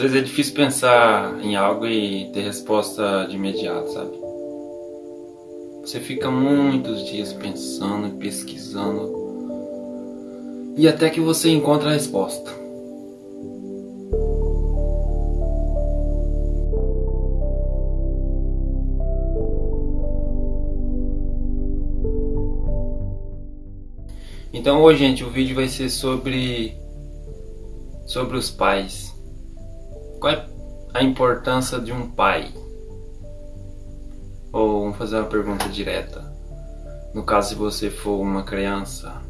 vezes é difícil pensar em algo e ter resposta de imediato, sabe? Você fica muitos dias pensando e pesquisando e até que você encontra a resposta. Então hoje, gente, o vídeo vai ser sobre sobre os pais. Qual é a importância de um pai? Ou vamos fazer uma pergunta direta. No caso, se você for uma criança,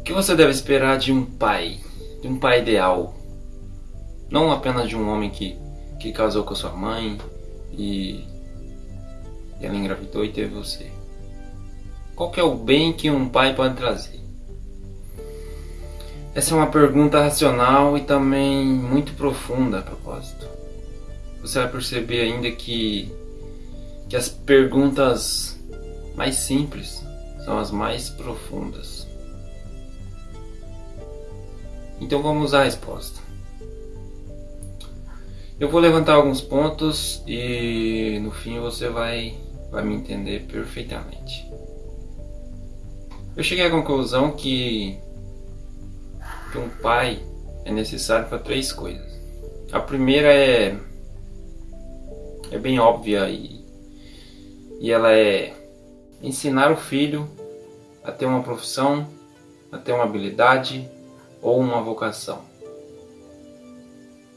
o que você deve esperar de um pai? De um pai ideal? Não apenas de um homem que, que casou com sua mãe e, e ela engravidou e teve você. Qual é o bem que um pai pode trazer? Essa é uma pergunta racional e também muito profunda a propósito. Você vai perceber ainda que, que as perguntas mais simples são as mais profundas. Então vamos à resposta. Eu vou levantar alguns pontos e no fim você vai, vai me entender perfeitamente. Eu cheguei à conclusão que, que um pai é necessário para três coisas. A primeira é, é bem óbvia e, e ela é ensinar o filho a ter uma profissão, a ter uma habilidade ou uma vocação.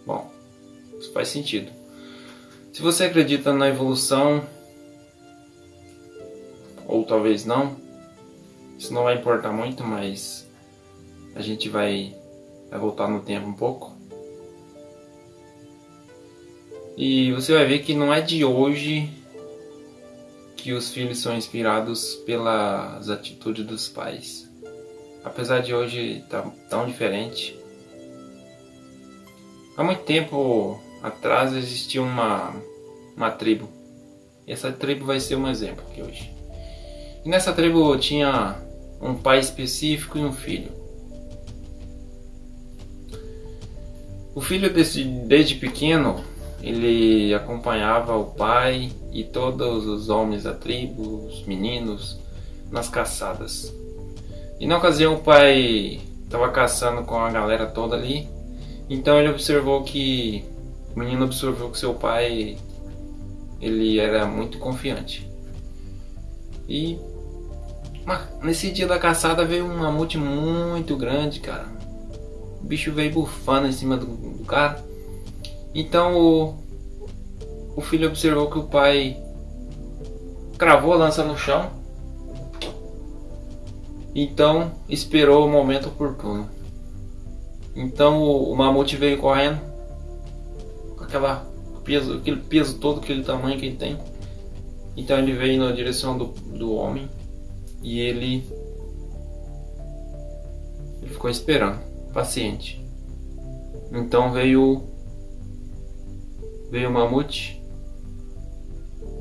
Bom, isso faz sentido. Se você acredita na evolução, ou talvez não, isso não vai importar muito, mas a gente vai, vai voltar no tempo um pouco. E você vai ver que não é de hoje que os filhos são inspirados pelas atitudes dos pais. Apesar de hoje estar tá tão diferente. Há muito tempo atrás existia uma, uma tribo. E essa tribo vai ser um exemplo aqui hoje. E nessa tribo tinha um pai específico e um filho. O filho desde, desde pequeno ele acompanhava o pai e todos os homens da tribo, os meninos, nas caçadas. E na ocasião o pai estava caçando com a galera toda ali, então ele observou que o menino observou que seu pai ele era muito confiante. E nesse dia da caçada veio um mamute muito grande, cara. O bicho veio bufando em cima do cara. Então o, o filho observou que o pai cravou a lança no chão. Então esperou o momento oportuno. Então o, o mamute veio correndo com aquela peso, aquele peso todo, aquele tamanho que ele tem. Então ele veio na direção do, do homem e ele, ele ficou esperando, paciente. Então veio veio o mamute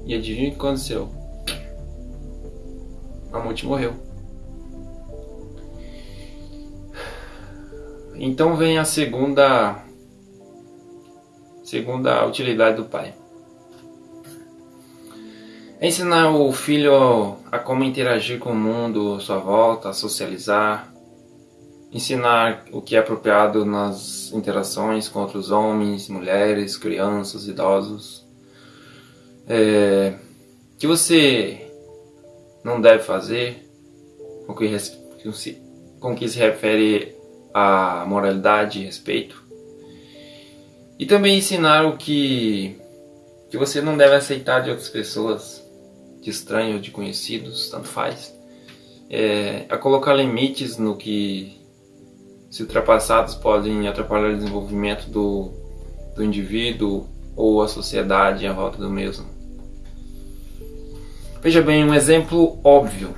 e adivinha o que aconteceu? O mamute morreu. Então vem a segunda segunda utilidade do pai. Ensinar o filho a como interagir com o mundo à sua volta, a socializar. Ensinar o que é apropriado nas interações com outros homens, mulheres, crianças, idosos. É, que você não deve fazer com que, com que se refere à moralidade e respeito. E também ensinar o que, que você não deve aceitar de outras pessoas de estranho ou de conhecidos, tanto faz, é, a colocar limites no que, se ultrapassados, podem atrapalhar o desenvolvimento do, do indivíduo ou a sociedade à volta do mesmo. Veja bem, um exemplo óbvio.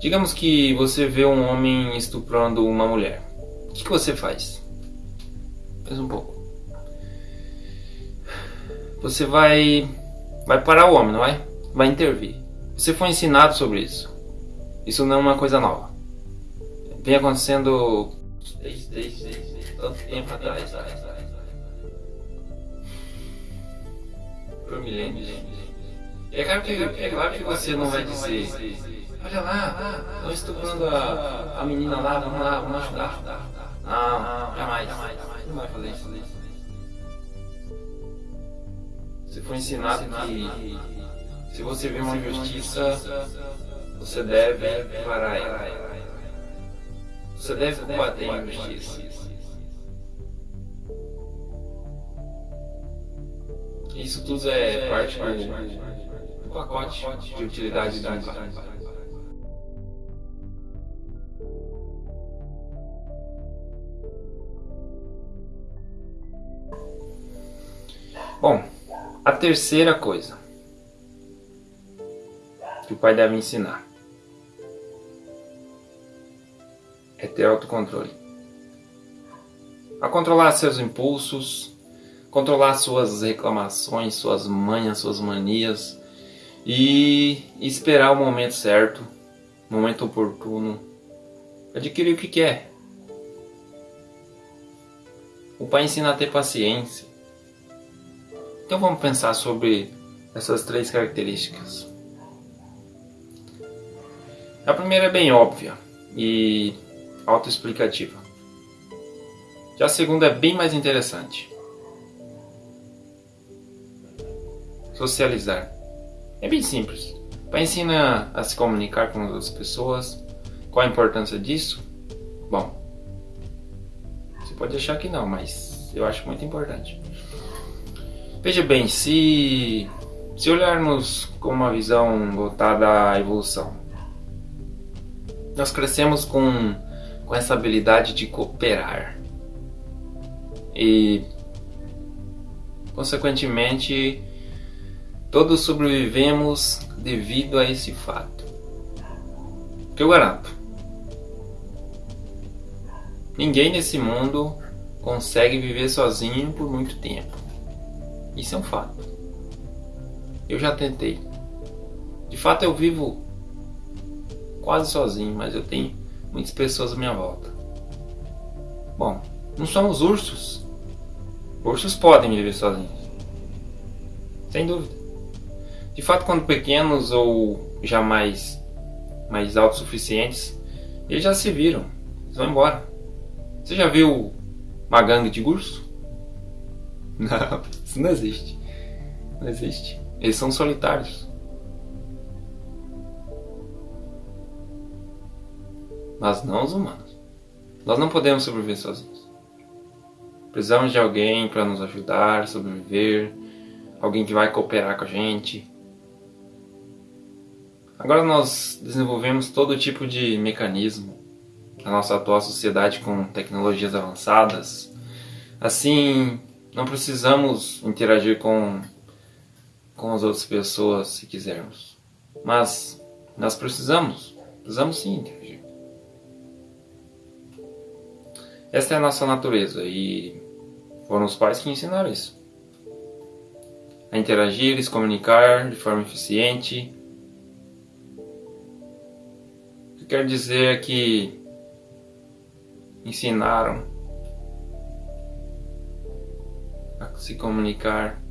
Digamos que você vê um homem estuprando uma mulher. O que, que você faz? Pensa um pouco. Você vai vai parar o homem, não vai? Vai intervir. Você foi ensinado sobre isso. Isso não é uma coisa nova. Vem acontecendo desde, desde, desde tanto tempo atrás. Por milênios. É claro que, é claro que você não vai dizer, olha lá, estão estuprando a, a menina lá, vamos lá, vamos ajudar. Não, jamais. Não vai fazer isso. Você foi ensinado que se você vê uma injustiça, você deve parar ela. Você deve combater a injustiça. Isso tudo é parte do pacote de utilidade do pai. Bom, a terceira coisa que o pai deve ensinar ter autocontrole. A controlar seus impulsos, controlar suas reclamações, suas manhas, suas manias e esperar o momento certo, momento oportuno, adquirir o que quer. O pai ensina a ter paciência. Então vamos pensar sobre essas três características. A primeira é bem óbvia e autoexplicativa. Já a segunda é bem mais interessante. Socializar. É bem simples. Para ensinar a se comunicar com as outras pessoas. Qual a importância disso? Bom, você pode achar que não, mas eu acho muito importante. Veja bem, se, se olharmos com uma visão voltada à evolução, nós crescemos com com essa habilidade de cooperar. E, consequentemente, todos sobrevivemos devido a esse fato. Que eu garanto. Ninguém nesse mundo consegue viver sozinho por muito tempo. Isso é um fato. Eu já tentei. De fato, eu vivo quase sozinho, mas eu tenho muitas pessoas à minha volta. Bom, não somos ursos. Ursos podem viver sozinhos. Sem dúvida. De fato, quando pequenos ou já mais, mais autossuficientes, eles já se viram. Eles vão embora. Você já viu uma gangue de urso? Não, isso não existe. Não existe. Eles são solitários. Mas não os humanos. Nós não podemos sobreviver sozinhos. Precisamos de alguém para nos ajudar a sobreviver, alguém que vai cooperar com a gente. Agora nós desenvolvemos todo tipo de mecanismo na nossa atual sociedade com tecnologias avançadas. Assim, não precisamos interagir com, com as outras pessoas se quisermos. Mas nós precisamos, precisamos sim interagir. Esta é a nossa natureza e foram os pais que ensinaram isso. A interagir, se comunicar de forma eficiente. O que quer dizer é que ensinaram a se comunicar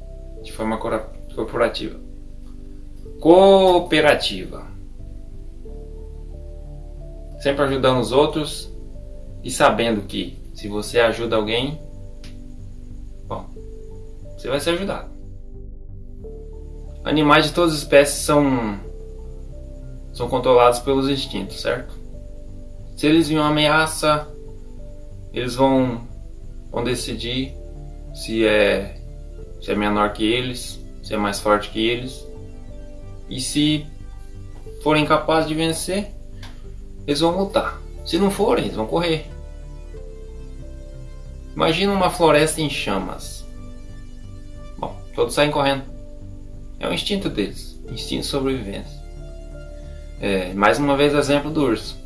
de forma corporativa. Cooperativa. Sempre ajudando os outros e sabendo que se você ajuda alguém, bom, você vai ser ajudado. Animais de todas as espécies são são controlados pelos instintos, certo? Se eles veem uma ameaça, eles vão vão decidir se é se é menor que eles, se é mais forte que eles. E se forem capazes de vencer, eles vão lutar. Se não forem, eles vão correr. Imagina uma floresta em chamas. Bom, todos saem correndo. É o instinto deles, instinto de sobrevivência. É, mais uma vez exemplo do urso.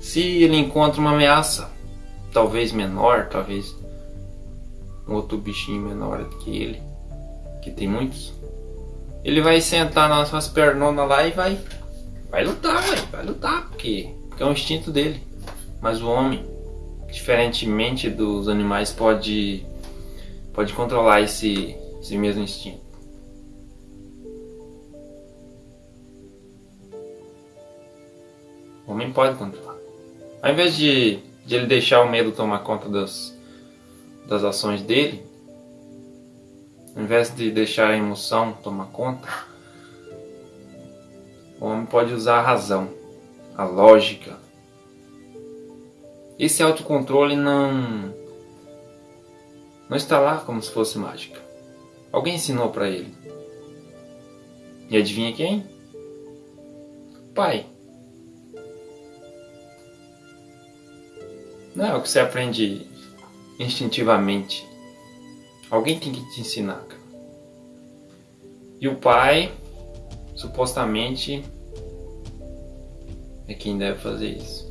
Se ele encontra uma ameaça, talvez menor, talvez um outro bichinho menor que ele, que tem muitos, ele vai sentar nas suas pernonas lá e vai, vai lutar, vai, lutar, porque, porque é o instinto dele. Mas o homem, diferentemente dos animais, pode, pode controlar esse, esse mesmo instinto. O homem pode controlar. Ao invés de, de ele deixar o medo tomar conta das, das ações dele, ao invés de deixar a emoção tomar conta, o homem pode usar a razão, a lógica. Esse autocontrole não não está lá como se fosse mágica. Alguém ensinou para ele. E adivinha quem? Pai. Não é o que você aprende instintivamente. Alguém tem que te ensinar, cara. E o pai, supostamente, é quem deve fazer isso.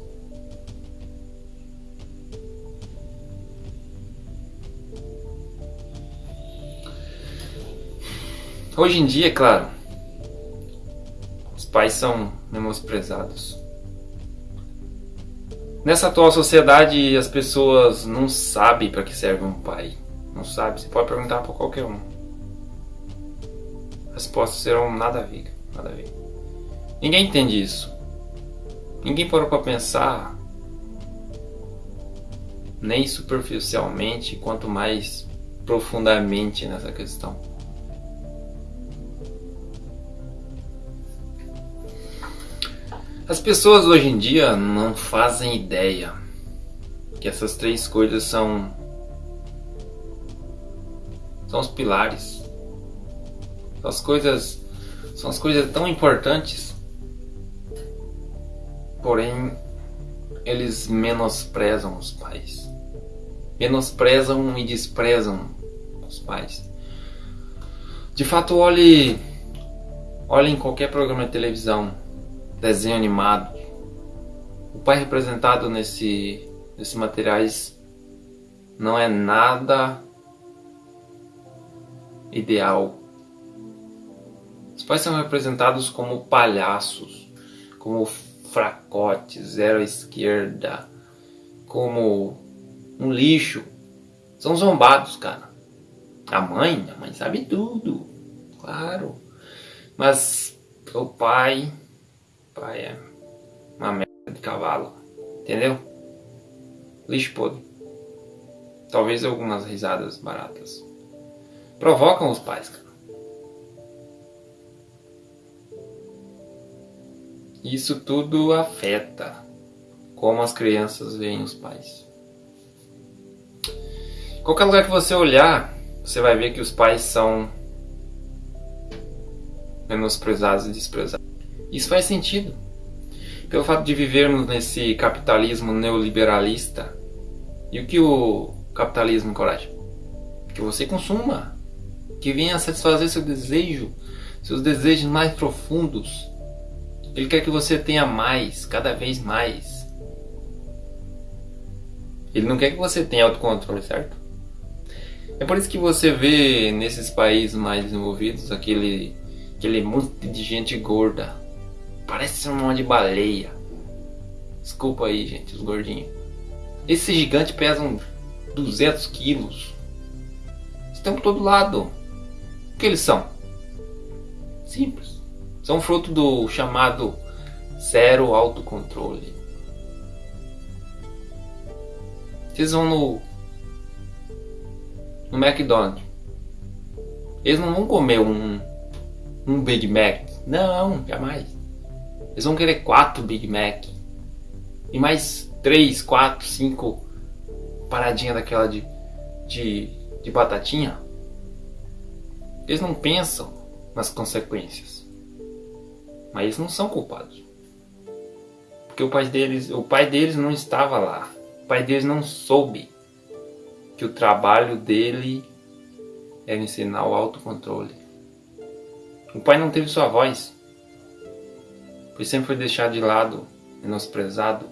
Hoje em dia, claro, os pais são menosprezados. Nessa atual sociedade, as pessoas não sabem para que serve um pai. Não sabe. Você pode perguntar para qualquer um. As respostas serão nada a ver. Nada a ver. Ninguém entende isso. Ninguém parou para pensar, nem superficialmente, quanto mais profundamente nessa questão. As pessoas hoje em dia não fazem ideia que essas três coisas são são os pilares. São as coisas são as coisas tão importantes. Porém, eles menosprezam os pais. Menosprezam e desprezam os pais. De fato, olhe olhe em qualquer programa de televisão desenho animado. O pai representado nesse, nesses materiais não é nada ideal. Os pais são representados como palhaços, como fracotes, zero à esquerda, como um lixo. São zombados, cara. A mãe, a mãe sabe tudo, claro. Mas o pai pai é uma merda de cavalo, entendeu? Lixo podre. Talvez algumas risadas baratas. Provocam os pais, cara. Isso tudo afeta como as crianças veem os pais. Qualquer lugar que você olhar, você vai ver que os pais são menosprezados e desprezados. Isso faz sentido. Pelo fato de vivermos nesse capitalismo neoliberalista, e o que o capitalismo encoraja? Que você consuma, que venha satisfazer seu desejo, seus desejos mais profundos. Ele quer que você tenha mais, cada vez mais. Ele não quer que você tenha autocontrole, certo? É por isso que você vê nesses países mais desenvolvidos aquele, aquele monte de gente gorda Parece um monte de baleia. Desculpa aí, gente, os gordinhos. Esses gigantes pesam 200 quilos. Estão por todo lado. O que eles são? Simples. São fruto do chamado zero autocontrole. Vocês vão no no McDonald's. Eles não vão comer um um Big Mac. Não, jamais. Eles vão querer quatro Big Mac. E mais três, quatro, cinco paradinha daquela de, de, de batatinha. Eles não pensam nas consequências. Mas eles não são culpados. Porque o pai deles, o pai deles não estava lá. O pai deles não soube que o trabalho dele era ensinar o autocontrole. O pai não teve sua voz pois sempre foi deixado de lado, menosprezado.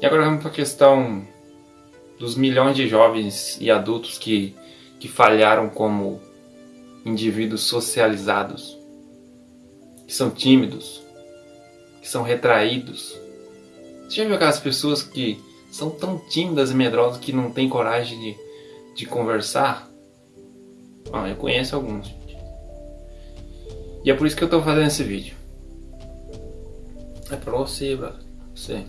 E agora vamos para a questão dos milhões de jovens e adultos que, que falharam como indivíduos socializados, que são tímidos, que são retraídos. Você já viu aquelas pessoas que são tão tímidas e medrosas que não têm coragem de, de conversar? Ah, eu conheço alguns. E é por isso que eu tô fazendo esse vídeo. É pra você, brother. Você.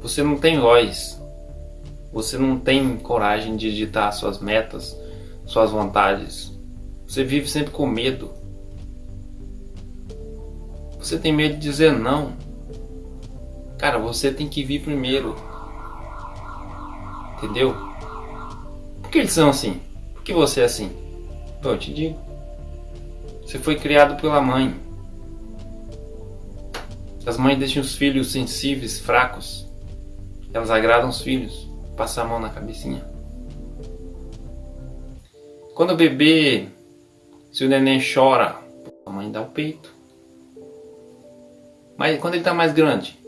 Você não tem voz. Você não tem coragem de digitar suas metas, suas vontades. Você vive sempre com medo. Você tem medo de dizer não. Cara, você tem que vir primeiro. Entendeu? Por que eles são assim? Por que você é assim? Eu te digo. Você foi criado pela mãe. As mães deixam os filhos sensíveis, fracos. Elas agradam os filhos. Passar a mão na cabecinha. Quando o bebê, se o neném chora, a mãe dá o peito. Mas quando ele está mais grande,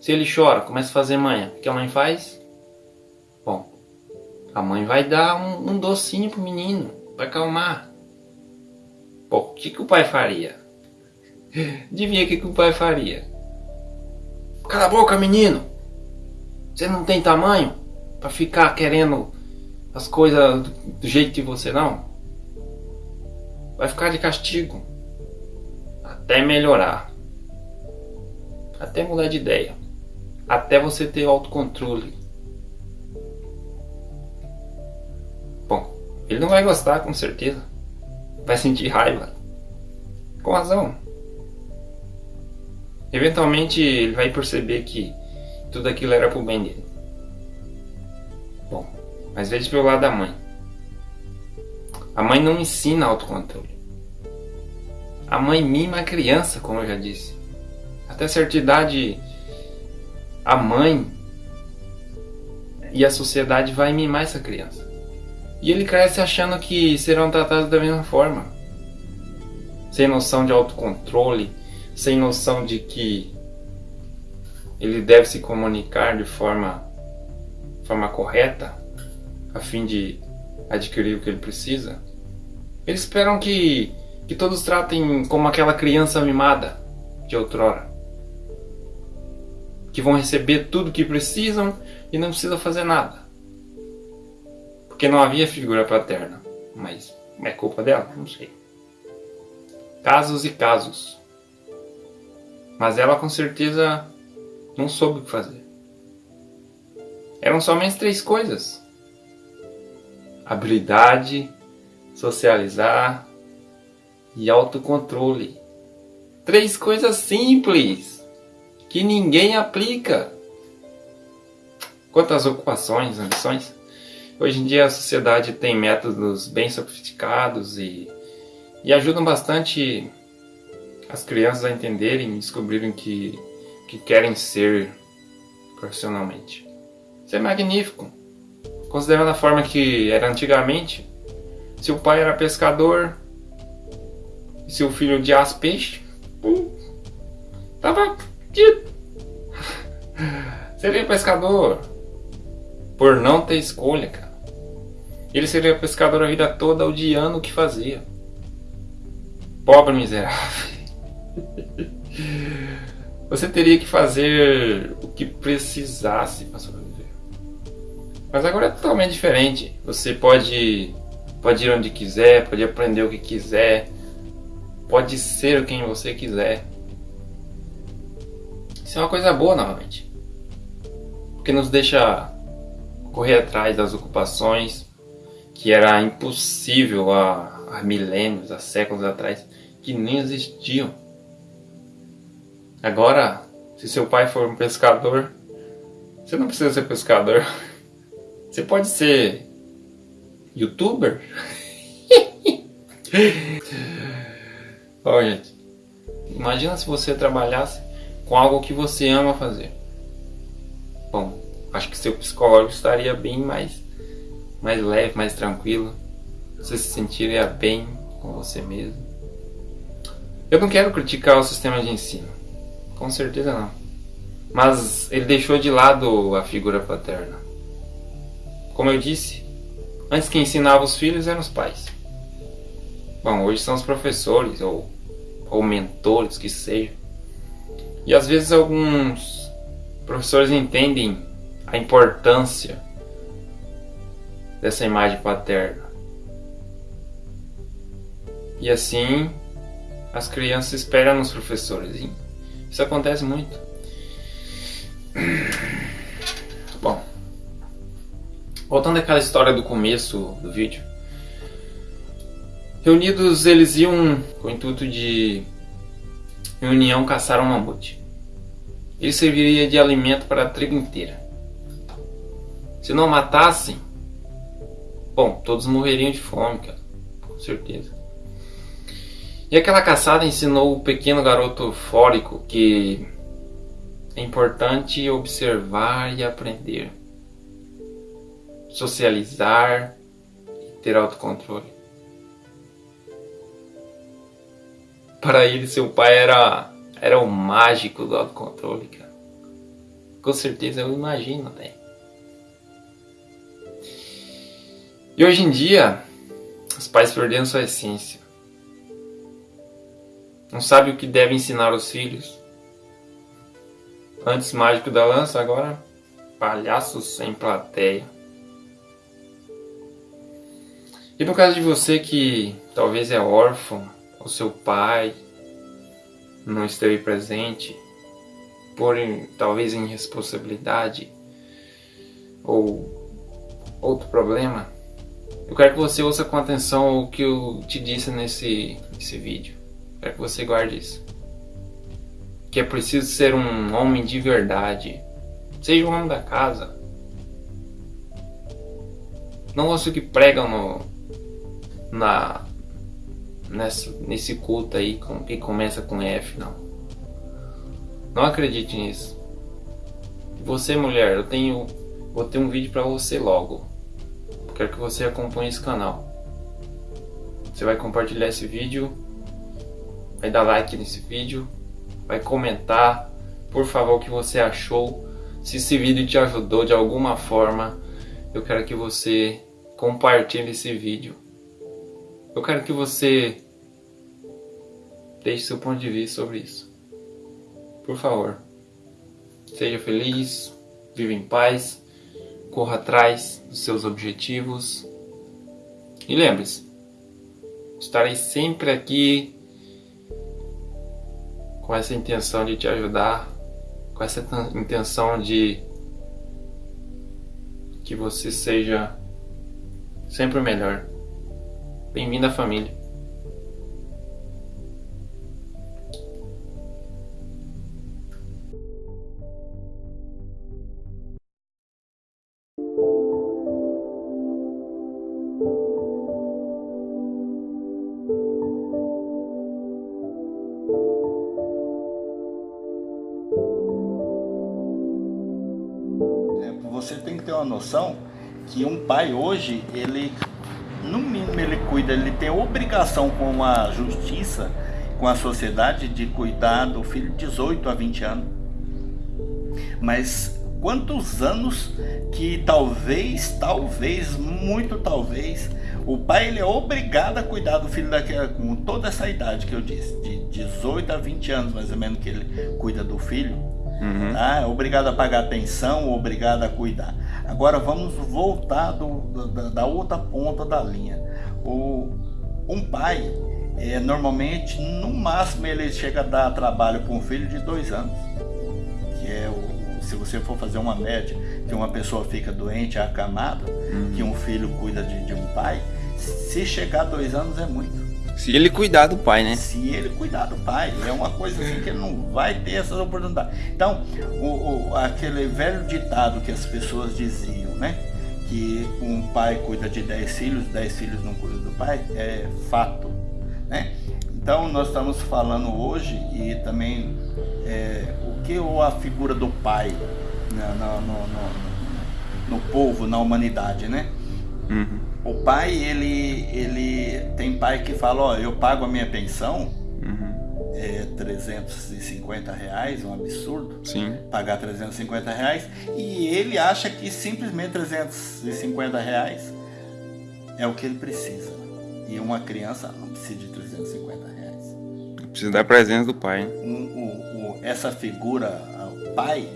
se ele chora, começa a fazer manha, o que a mãe faz? Bom, a mãe vai dar um, um docinho pro menino, para acalmar. Pô, o que, que o pai faria? Adivinha o que, que o pai faria? Cala a boca, menino! Você não tem tamanho para ficar querendo as coisas do jeito de você não? Vai ficar de castigo até melhorar, até mudar de ideia, até você ter autocontrole. Ele não vai gostar com certeza, vai sentir raiva, com razão. Eventualmente ele vai perceber que tudo aquilo era pro bem dele. Bom, mas veja pelo lado da mãe. A mãe não ensina autocontrole. A mãe mima a criança, como eu já disse. Até certa idade, a mãe e a sociedade vai mimar essa criança. E ele cresce achando que serão tratados da mesma forma. Sem noção de autocontrole, sem noção de que ele deve se comunicar de forma, forma correta a fim de adquirir o que ele precisa. Eles esperam que, que todos tratem como aquela criança mimada de outrora. Que vão receber tudo o que precisam e não precisa fazer nada. Porque não havia figura paterna. Mas é culpa dela? Não sei. Casos e casos. Mas ela com certeza não soube o que fazer. Eram somente três coisas: habilidade, socializar e autocontrole. Três coisas simples que ninguém aplica. Quanto às ocupações, ambições, hoje em dia a sociedade tem métodos bem sofisticados e, e ajudam bastante as crianças a entenderem e descobrirem que que querem ser profissionalmente. Isso é magnífico. Considerando a forma que era antigamente, se o pai era pescador e seu filho odiasse peixe, pum, tava seria pescador por não ter escolha, cara. Ele seria pescador a vida toda odiando o que fazia. Pobre miserável. Você teria que fazer o que precisasse para sobreviver. Mas agora é totalmente diferente. Você pode, pode ir onde quiser, pode aprender o que quiser, pode ser quem você quiser. Isso é uma coisa boa novamente. Porque nos deixa correr atrás das ocupações que era impossível há, há milênios, há séculos atrás, que nem existiam. Agora, se seu pai for um pescador, você não precisa ser pescador. Você pode ser youtuber. Olha, gente, imagina se você trabalhasse com algo que você ama fazer. Bom, acho que seu psicólogo estaria bem mais, mais leve, mais tranquilo. Você se sentiria bem com você mesmo. Eu não quero criticar o sistema de ensino. Com certeza não. Mas ele deixou de lado a figura paterna. Como eu disse, antes que ensinava os filhos eram os pais. Bom, hoje são os professores ou ou mentores que seja. E às vezes alguns professores entendem a importância dessa imagem paterna. E assim as crianças esperam nos professores. Isso acontece muito. Bom, voltando àquela história do começo do vídeo. Reunidos, eles iam com o intuito de reunião caçar um mamute. Ele serviria de alimento para a tribo inteira. Se não matassem, bom, todos morreriam de fome, cara, com certeza. E aquela caçada ensinou o pequeno garoto fórico que é importante observar e aprender, socializar e ter autocontrole. Para ele, seu pai era, era o mágico do autocontrole, cara. Com certeza eu imagino até. E hoje em dia, os pais perderam sua essência. Não sabe o que deve ensinar aos filhos. Antes mágico da lança, agora palhaço sem plateia. E no caso de você que talvez é órfão, o seu pai não esteve presente por talvez irresponsabilidade ou outro problema, eu quero que você ouça com atenção o que eu te disse nesse, nesse vídeo. Eu quero que você guarde isso. Que é preciso ser um homem de verdade. Seja o homem da casa. Não ouça o que pregam no, na, nessa, nesse culto aí com, que começa com F, não. Não acredite nisso. Você, mulher, eu tenho. Vou ter um vídeo para você logo. Quero que você acompanhe esse canal. Você vai compartilhar esse vídeo, vai dar like nesse vídeo, vai comentar, por favor, o que você achou. Se esse vídeo te ajudou de alguma forma, eu quero que você compartilhe esse vídeo eu quero que você deixe seu ponto de vista sobre isso. Por favor, seja feliz, viva em paz, corra atrás dos seus objetivos. E lembre-se, estarei sempre aqui com essa intenção de te ajudar, com essa intenção de que você seja sempre o melhor. Bem-vindo à família. Pai hoje, ele no mínimo ele cuida, ele tem obrigação com a justiça, com a sociedade de cuidar do filho de 18 a 20 anos. Mas quantos anos que talvez, talvez, muito talvez, o pai ele é obrigado a cuidar do filho daquela, com toda essa idade que eu disse, de 18 a 20 anos mais ou menos que ele cuida do filho. Uhum. Tá? É obrigado a pagar pensão, obrigado a cuidar. Agora vamos voltar do, da, da, outra ponta da linha. O, um pai, é, normalmente, no máximo, ele chega a dar trabalho para um filho de dois anos. Que é o, se você for fazer uma média, que uma pessoa fica doente, acamada, uhum. que um filho cuida de, de um pai, se chegar a dois anos é muito. Se ele cuidar do pai, né? Se ele cuidar do pai. É uma coisa assim que ele não vai ter essas oportunidades. Então, o, o, aquele velho ditado que as pessoas diziam, né? Que um pai cuida de 10 filhos, 10 filhos não cuidam do pai, é fato. Né? Então, nós estamos falando hoje e também é, o que a figura do pai né, no, no, no, no povo, na humanidade, né? Uhum. O pai, ele, ele tem pai que fala, ó, eu pago a minha pensão, uhum. é 350 reais, um absurdo. Sim. Pagar 350 reais. E ele acha que simplesmente 350 reais é o que ele precisa. E uma criança não precisa de 350 reais. Precisa da presença do pai. Um, o, o, essa figura, o pai,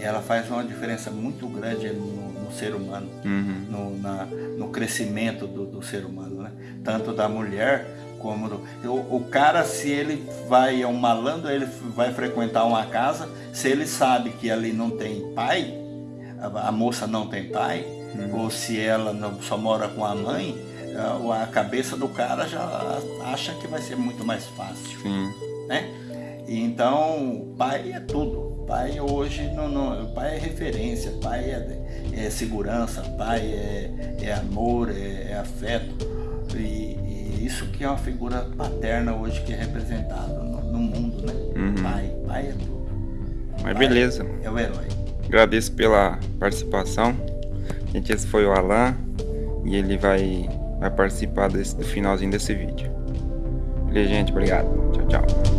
ela faz uma diferença muito grande no ser humano, uhum. no, na, no crescimento do, do, ser humano, né? tanto da mulher como do, o, o, cara se ele vai é um malandro ele vai frequentar uma casa se ele sabe que ali não tem pai a, a moça não tem pai uhum. ou se ela não, só mora com a mãe a, a cabeça do cara já acha que vai ser muito mais fácil Sim. né então pai é tudo Pai hoje não, não, pai é referência, pai é, é segurança, pai é, é amor, é, é afeto. E, e, isso que é uma figura paterna hoje que é representado no, no mundo, né? Uhum. Pai, pai é tudo. Mas pai beleza. É o herói. Agradeço pela participação. Gente, esse foi o Alan e ele vai, vai participar desse, do finalzinho desse vídeo. Beleza, gente? Obrigado. Tchau, tchau.